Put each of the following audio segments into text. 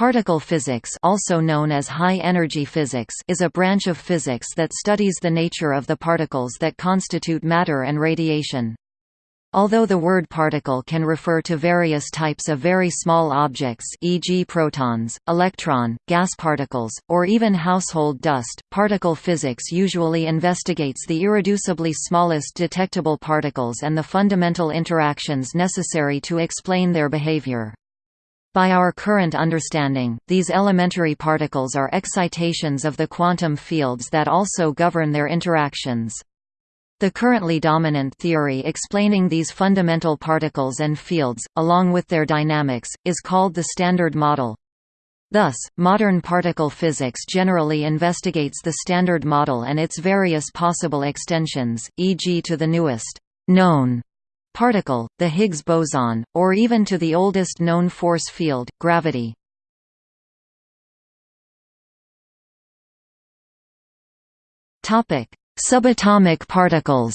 Particle physics also known as high-energy physics is a branch of physics that studies the nature of the particles that constitute matter and radiation. Although the word particle can refer to various types of very small objects e.g. protons, electron, gas particles, or even household dust, particle physics usually investigates the irreducibly smallest detectable particles and the fundamental interactions necessary to explain their behavior. By our current understanding, these elementary particles are excitations of the quantum fields that also govern their interactions. The currently dominant theory explaining these fundamental particles and fields, along with their dynamics, is called the Standard Model. Thus, modern particle physics generally investigates the Standard Model and its various possible extensions, e.g. to the newest known particle, the Higgs boson, or even to the oldest known force field, gravity. Subatomic particles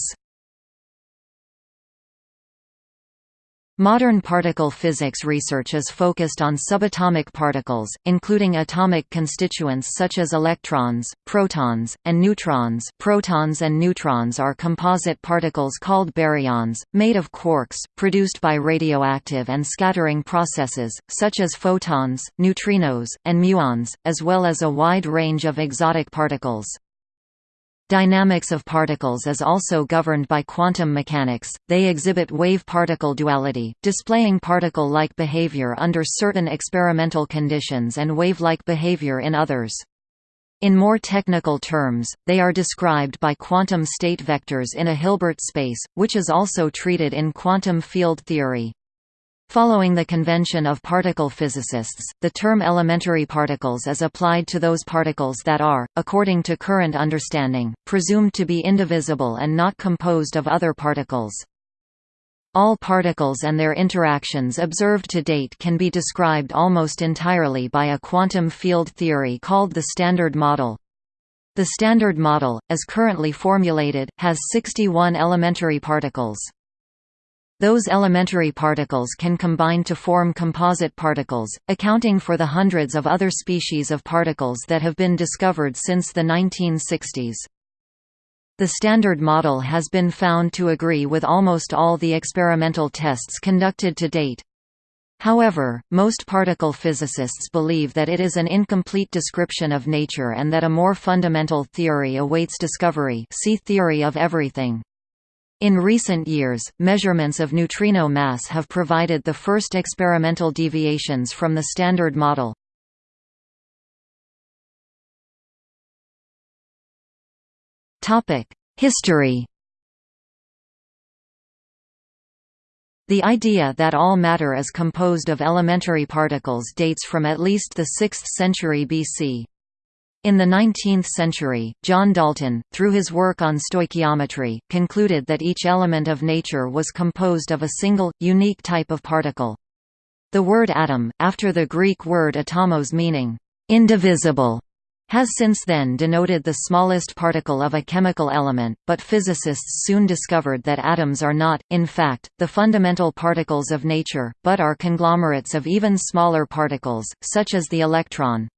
Modern particle physics research is focused on subatomic particles, including atomic constituents such as electrons, protons, and neutrons. Protons and neutrons are composite particles called baryons, made of quarks, produced by radioactive and scattering processes, such as photons, neutrinos, and muons, as well as a wide range of exotic particles. Dynamics of particles is also governed by quantum mechanics, they exhibit wave-particle duality, displaying particle-like behavior under certain experimental conditions and wave-like behavior in others. In more technical terms, they are described by quantum state vectors in a Hilbert space, which is also treated in quantum field theory. Following the convention of particle physicists, the term elementary particles is applied to those particles that are, according to current understanding, presumed to be indivisible and not composed of other particles. All particles and their interactions observed to date can be described almost entirely by a quantum field theory called the Standard Model. The Standard Model, as currently formulated, has 61 elementary particles. Those elementary particles can combine to form composite particles, accounting for the hundreds of other species of particles that have been discovered since the 1960s. The Standard Model has been found to agree with almost all the experimental tests conducted to date. However, most particle physicists believe that it is an incomplete description of nature and that a more fundamental theory awaits discovery see theory of everything. In recent years, measurements of neutrino mass have provided the first experimental deviations from the Standard Model. History The idea that all matter is composed of elementary particles dates from at least the 6th century BC. In the 19th century, John Dalton, through his work on stoichiometry, concluded that each element of nature was composed of a single, unique type of particle. The word atom, after the Greek word atomos meaning, indivisible, has since then denoted the smallest particle of a chemical element, but physicists soon discovered that atoms are not, in fact, the fundamental particles of nature, but are conglomerates of even smaller particles, such as the electron.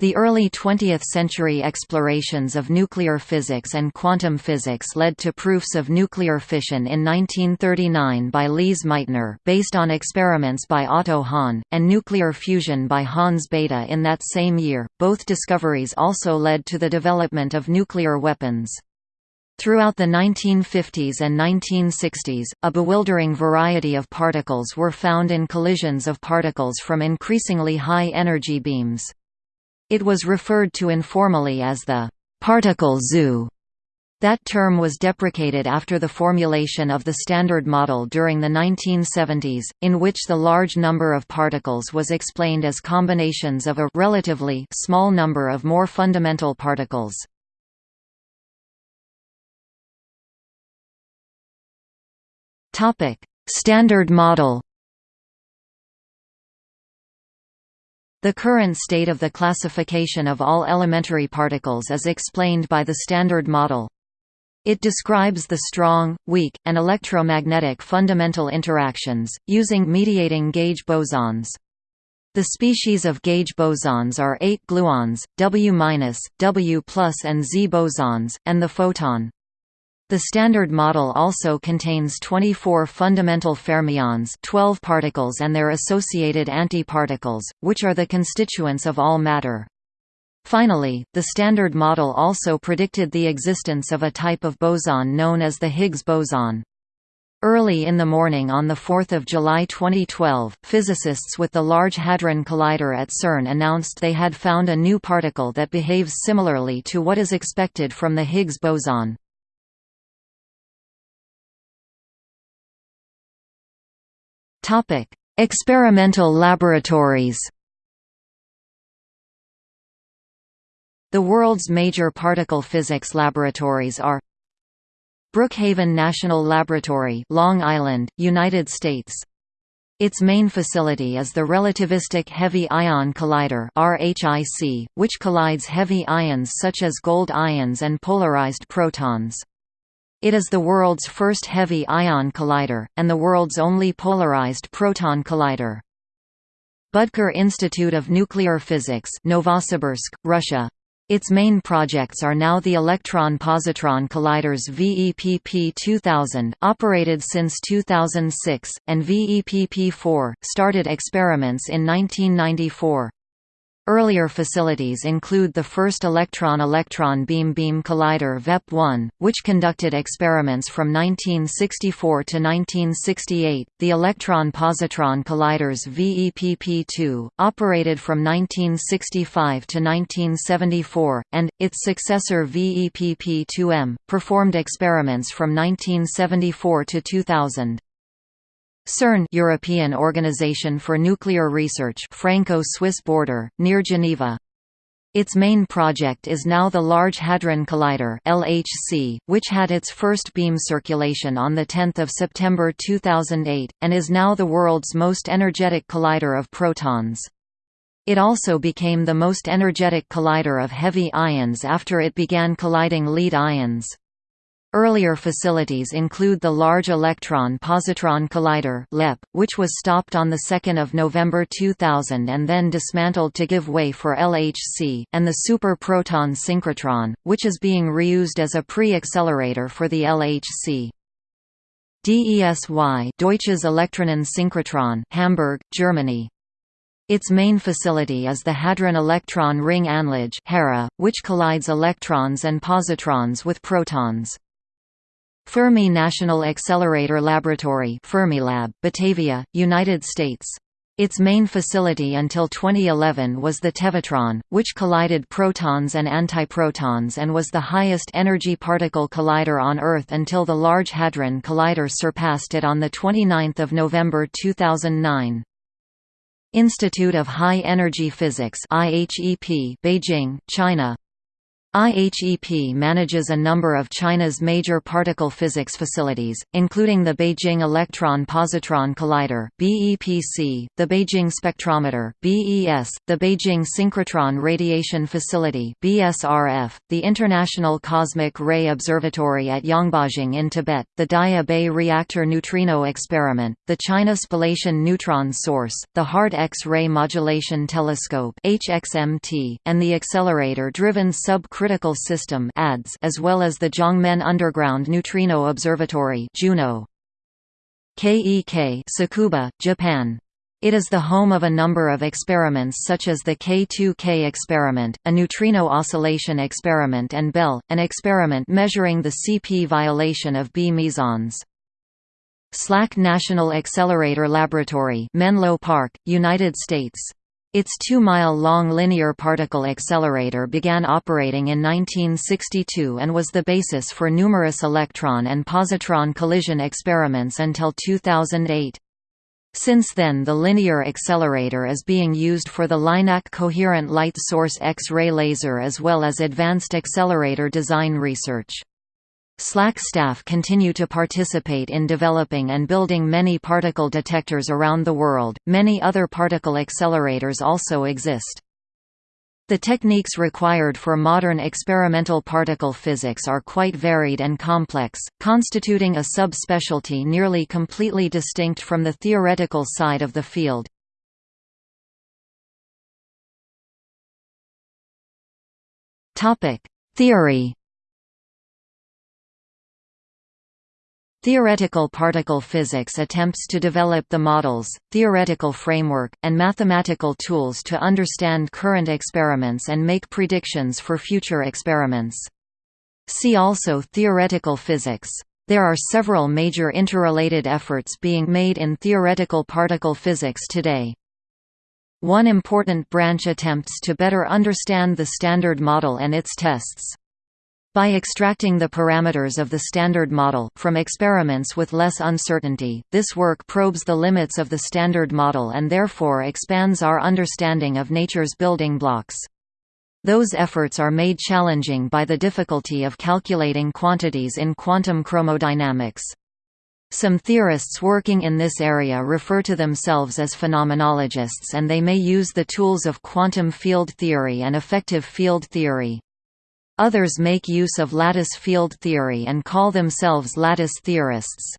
The early 20th-century explorations of nuclear physics and quantum physics led to proofs of nuclear fission in 1939 by Lise Meitner based on experiments by Otto Hahn, and nuclear fusion by Hans Bethe in that same year. Both discoveries also led to the development of nuclear weapons. Throughout the 1950s and 1960s, a bewildering variety of particles were found in collisions of particles from increasingly high energy beams. It was referred to informally as the particle zoo. That term was deprecated after the formulation of the Standard Model during the 1970s, in which the large number of particles was explained as combinations of a relatively small number of more fundamental particles. Standard Model The current state of the classification of all elementary particles is explained by the Standard Model. It describes the strong, weak, and electromagnetic fundamental interactions, using mediating gauge bosons. The species of gauge bosons are 8 gluons, W-, W+, and Z bosons, and the photon. The Standard Model also contains 24 fundamental fermions 12 particles and their associated antiparticles, which are the constituents of all matter. Finally, the Standard Model also predicted the existence of a type of boson known as the Higgs boson. Early in the morning on 4 July 2012, physicists with the Large Hadron Collider at CERN announced they had found a new particle that behaves similarly to what is expected from the Higgs boson. Experimental laboratories. The world's major particle physics laboratories are Brookhaven National Laboratory, Long Island, United States. Its main facility is the Relativistic Heavy Ion Collider (RHIC), which collides heavy ions such as gold ions and polarized protons. It is the world's first heavy ion collider, and the world's only polarized proton collider. Budker Institute of Nuclear Physics Novosibirsk, Russia. Its main projects are now the electron-positron colliders VEPP 2000 operated since 2006, and VEPP4, started experiments in 1994. Earlier facilities include the first electron-electron beam-beam collider VEP-1, which conducted experiments from 1964 to 1968, the electron-positron colliders VEPP-2, operated from 1965 to 1974, and, its successor VEPP-2M, performed experiments from 1974 to 2000. CERN European Organization for Nuclear Research Franco-Swiss border, near Geneva. Its main project is now the Large Hadron Collider LHC, which had its first beam circulation on 10 September 2008, and is now the world's most energetic collider of protons. It also became the most energetic collider of heavy ions after it began colliding lead ions. Earlier facilities include the Large Electron Positron Collider (LEP), which was stopped on 2 November 2000 and then dismantled to give way for LHC, and the Super Proton Synchrotron, which is being reused as a pre-accelerator for the LHC. DESY Deutsches Elektronensynchrotron Hamburg, Germany. Its main facility is the Hadron Electron Ring Anlage which collides electrons and positrons with protons. Fermi National Accelerator Laboratory Fermilab, Batavia, United States. Its main facility until 2011 was the Tevatron, which collided protons and antiprotons and was the highest energy particle collider on Earth until the Large Hadron Collider surpassed it on 29 November 2009. Institute of High Energy Physics IHEP, Beijing, China IHEP manages a number of China's major particle physics facilities, including the Beijing Electron-Positron Collider (BEPC), the Beijing Spectrometer (BES), the Beijing Synchrotron Radiation Facility (BSRF), the International Cosmic Ray Observatory at Yangbajing in Tibet, the Daya Bay Reactor Neutrino Experiment, the China Spallation Neutron Source, the Hard X-ray Modulation Telescope (HXMT), and the accelerator-driven sub Critical System as well as the Jiangmen Underground Neutrino Observatory. KEK Tsukuba, Japan. It is the home of a number of experiments such as the K2K experiment, a neutrino oscillation experiment and Belle, an experiment measuring the CP violation of B mesons. SLAC National Accelerator Laboratory Menlo Park, United States its two-mile-long linear particle accelerator began operating in 1962 and was the basis for numerous electron and positron collision experiments until 2008. Since then the linear accelerator is being used for the LINAC coherent light source X-ray laser as well as advanced accelerator design research. SLAC staff continue to participate in developing and building many particle detectors around the world. Many other particle accelerators also exist. The techniques required for modern experimental particle physics are quite varied and complex, constituting a subspecialty nearly completely distinct from the theoretical side of the field. Topic: Theory Theoretical particle physics attempts to develop the models, theoretical framework, and mathematical tools to understand current experiments and make predictions for future experiments. See also theoretical physics. There are several major interrelated efforts being made in theoretical particle physics today. One important branch attempts to better understand the Standard Model and its tests. By extracting the parameters of the Standard Model from experiments with less uncertainty, this work probes the limits of the Standard Model and therefore expands our understanding of nature's building blocks. Those efforts are made challenging by the difficulty of calculating quantities in quantum chromodynamics. Some theorists working in this area refer to themselves as phenomenologists and they may use the tools of quantum field theory and effective field theory. Others make use of lattice field theory and call themselves lattice theorists.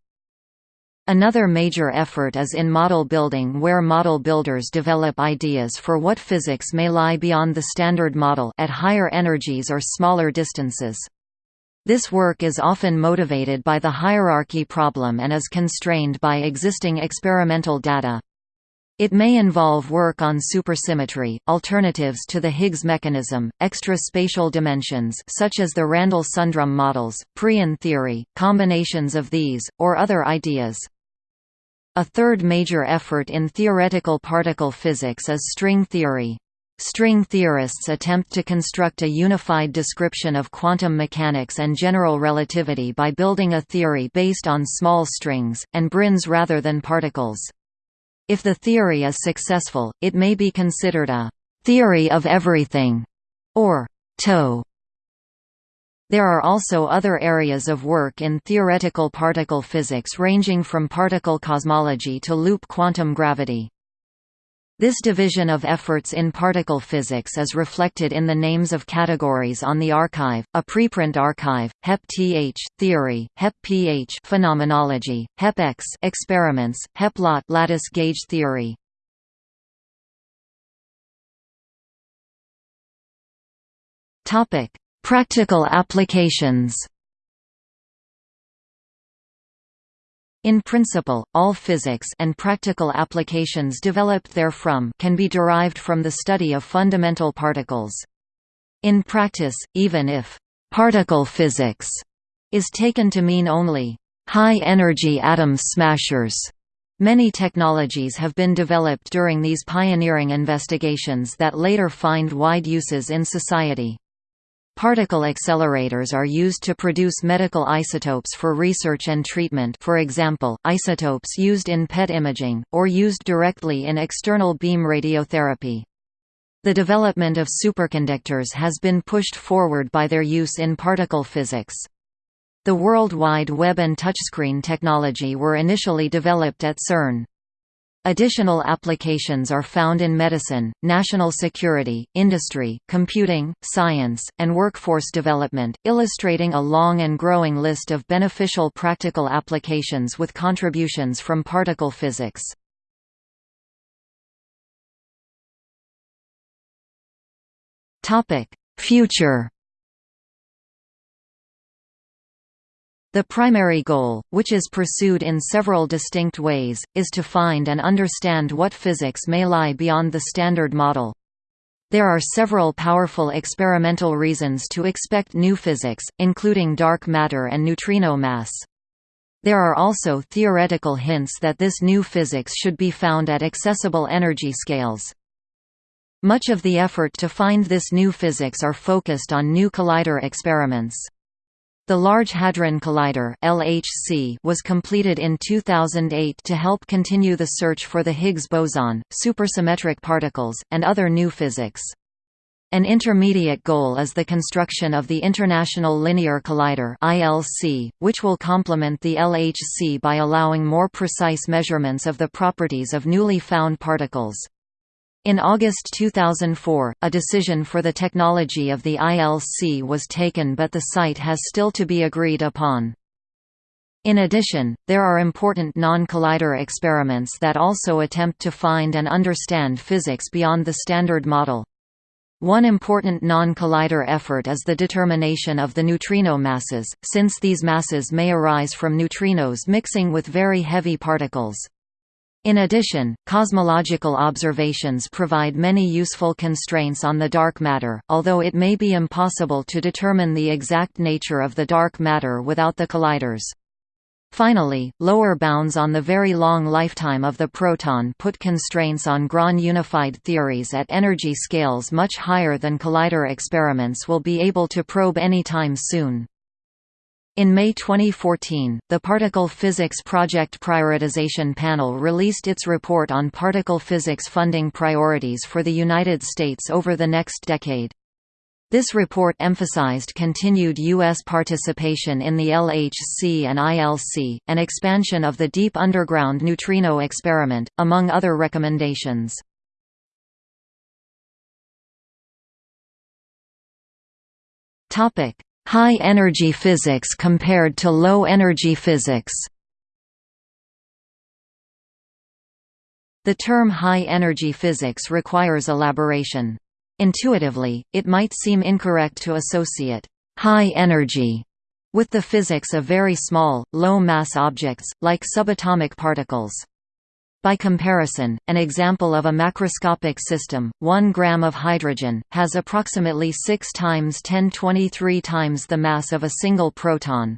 Another major effort is in model building where model builders develop ideas for what physics may lie beyond the Standard Model at higher energies or smaller distances. This work is often motivated by the hierarchy problem and is constrained by existing experimental data. It may involve work on supersymmetry, alternatives to the Higgs mechanism, extra spatial dimensions such as the Randall-Sundrum models, Preon theory, combinations of these, or other ideas. A third major effort in theoretical particle physics is string theory. String theorists attempt to construct a unified description of quantum mechanics and general relativity by building a theory based on small strings, and branes rather than particles. If the theory is successful, it may be considered a «theory of everything» or «TOE». There are also other areas of work in theoretical particle physics ranging from particle cosmology to loop quantum gravity. This division of efforts in particle physics is reflected in the names of categories on the arXiv, a preprint archive, HEP-TH theory, HEP-PH phenomenology, HEP-EX experiments, HEP-LAT lattice gauge theory. Topic: Practical applications. In principle, all physics and practical applications developed therefrom can be derived from the study of fundamental particles. In practice, even if «particle physics» is taken to mean only «high-energy atom smashers», Many technologies have been developed during these pioneering investigations that later find wide uses in society. Particle accelerators are used to produce medical isotopes for research and treatment for example, isotopes used in PET imaging, or used directly in external beam radiotherapy. The development of superconductors has been pushed forward by their use in particle physics. The World Wide Web and touchscreen technology were initially developed at CERN. Additional applications are found in medicine, national security, industry, computing, science, and workforce development, illustrating a long and growing list of beneficial practical applications with contributions from particle physics. Future The primary goal, which is pursued in several distinct ways, is to find and understand what physics may lie beyond the Standard Model. There are several powerful experimental reasons to expect new physics, including dark matter and neutrino mass. There are also theoretical hints that this new physics should be found at accessible energy scales. Much of the effort to find this new physics are focused on new collider experiments. The Large Hadron Collider (LHC) was completed in 2008 to help continue the search for the Higgs boson, supersymmetric particles, and other new physics. An intermediate goal is the construction of the International Linear Collider (ILC), which will complement the LHC by allowing more precise measurements of the properties of newly found particles. In August 2004, a decision for the technology of the ILC was taken but the site has still to be agreed upon. In addition, there are important non-collider experiments that also attempt to find and understand physics beyond the Standard Model. One important non-collider effort is the determination of the neutrino masses, since these masses may arise from neutrinos mixing with very heavy particles. In addition, cosmological observations provide many useful constraints on the dark matter, although it may be impossible to determine the exact nature of the dark matter without the colliders. Finally, lower bounds on the very long lifetime of the proton put constraints on Grand unified theories at energy scales much higher than collider experiments will be able to probe anytime soon. In May 2014, the Particle Physics Project Prioritization Panel released its report on particle physics funding priorities for the United States over the next decade. This report emphasized continued U.S. participation in the LHC and ILC, and expansion of the Deep Underground Neutrino Experiment, among other recommendations. High-energy physics compared to low-energy physics The term high-energy physics requires elaboration. Intuitively, it might seem incorrect to associate high energy with the physics of very small, low-mass objects, like subatomic particles. By comparison, an example of a macroscopic system, 1 gram of hydrogen, has approximately 6 times 1023 times the mass of a single proton.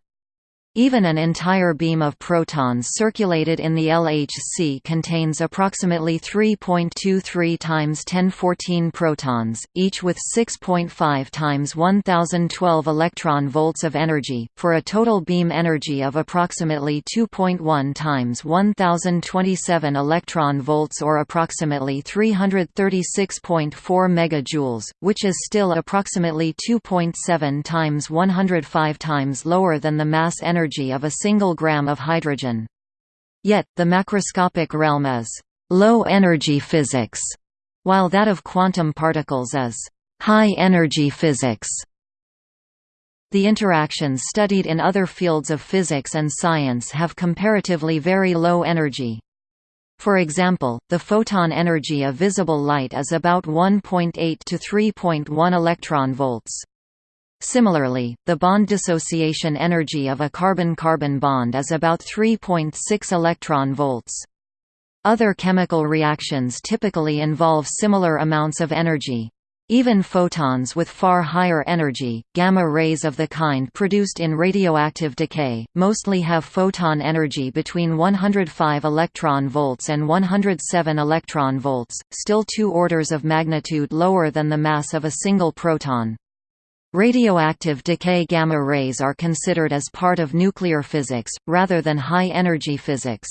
Even an entire beam of protons circulated in the LHC contains approximately 3.23 times 1014 protons, each with 6.5 times 1012 electron volts of energy, for a total beam energy of approximately 2.1 times 1027 electron volts or approximately 336.4 megajoules, which is still approximately 2.7 times 105 times lower than the mass energy energy of a single gram of hydrogen. Yet, the macroscopic realm is low-energy physics, while that of quantum particles is high-energy physics. The interactions studied in other fields of physics and science have comparatively very low energy. For example, the photon energy of visible light is about 1.8 to 3.1 electron volts. Similarly, the bond dissociation energy of a carbon-carbon bond is about 3.6 electron volts. Other chemical reactions typically involve similar amounts of energy. Even photons with far higher energy, gamma rays of the kind produced in radioactive decay, mostly have photon energy between 105 electron volts and 107 electron volts, still two orders of magnitude lower than the mass of a single proton. Radioactive decay gamma rays are considered as part of nuclear physics, rather than high-energy physics.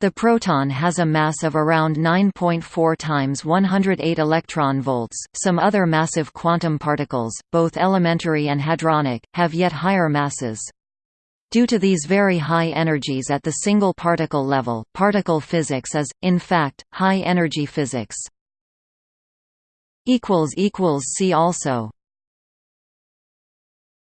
The proton has a mass of around 9.4 times 108 electron volts. Some other massive quantum particles, both elementary and hadronic, have yet higher masses. Due to these very high energies at the single particle level, particle physics is, in fact, high-energy physics. equals equals See also